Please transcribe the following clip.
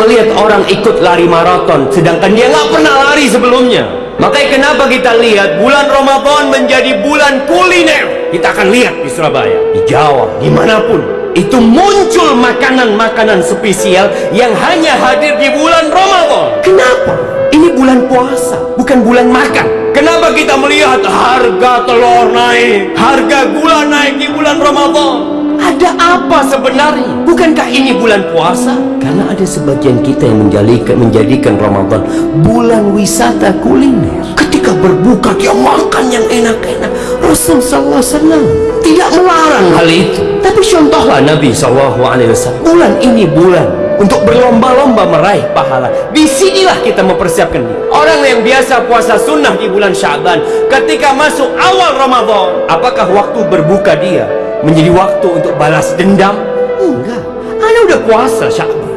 melihat orang ikut lari maraton sedangkan dia nggak pernah lari sebelumnya. Makanya kenapa kita lihat bulan Ramadan menjadi bulan kuliner? Kita akan lihat di Surabaya, di Jawa, di mana pun. Itu muncul makanan-makanan spesial yang hanya hadir di bulan Ramadan. Kenapa? Ini bulan puasa, bukan bulan makan. Kenapa kita melihat harga telur naik, harga gula naik di bulan Ramadan? Apa sebenarnya? Bukankah ini bulan puasa? Karena ada sebagian kita yang menjadikan, menjadikan Ramadan bulan wisata kuliner. Ketika berbuka dia makan yang enak-enak. Rasul wasallam tidak melarang hal itu. Tapi contohlah Nabi wasallam. Bulan ini bulan untuk berlomba-lomba meraih pahala. Di sinilah kita mempersiapkan diri. Orang yang biasa puasa sunnah di bulan Syaban, ketika masuk awal Ramadan, apakah waktu berbuka dia menjadi waktu untuk balas dendam? Enggak. Anda udah puasa Syaban.